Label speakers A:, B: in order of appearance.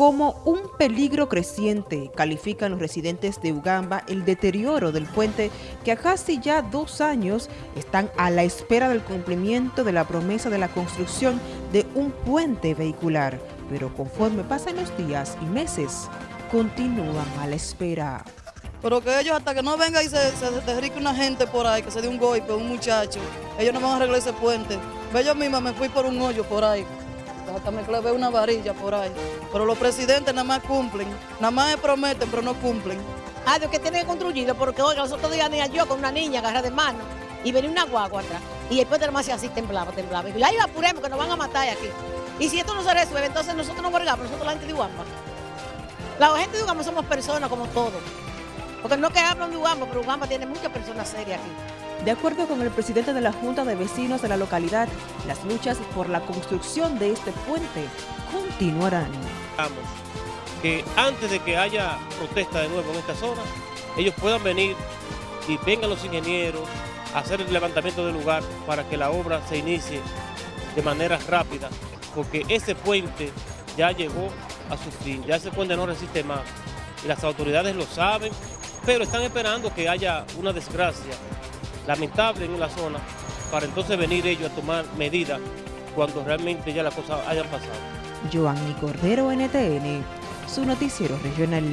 A: Como un peligro creciente, califican los residentes de Ugamba el deterioro del puente que a casi ya dos años están a la espera del cumplimiento de la promesa de la construcción de un puente vehicular. Pero conforme pasan los días y meses, continúan a la espera.
B: Pero que ellos hasta que no venga y se, se una gente por ahí, que se dé un golpe, un muchacho, ellos no van a arreglar ese puente. Yo misma me fui por un hoyo por ahí hasta me clavé una varilla por ahí. Pero los presidentes nada más cumplen, nada más prometen, pero no cumplen.
C: Ah, Dios que tiene que construirlo, porque oiga, los otros días venía yo con una niña agarrada de mano y venía una guagua atrás. Y después de más así temblaba, temblaba. Y ahí apuremos que nos van a matar aquí. Y si esto no se resuelve, entonces nosotros no borgamos, nosotros la gente de Ugamba. La gente de Ugamba somos personas como todos. Porque no que hablan de Ugamba, pero Ugamba tiene muchas personas serias aquí.
A: De acuerdo con el presidente de la Junta de Vecinos de la localidad, las luchas por la construcción de este puente continuarán.
D: Que antes de que haya protesta de nuevo en esta zona, ellos puedan venir y vengan los ingenieros a hacer el levantamiento del lugar para que la obra se inicie de manera rápida, porque ese puente ya llegó a su fin, ya ese puente no resiste más. Y las autoridades lo saben, pero están esperando que haya una desgracia lamentable en la zona para entonces venir ellos a tomar medidas cuando realmente ya las cosas hayan pasado.
A: Joanny Cordero, NTN, su noticiero regional.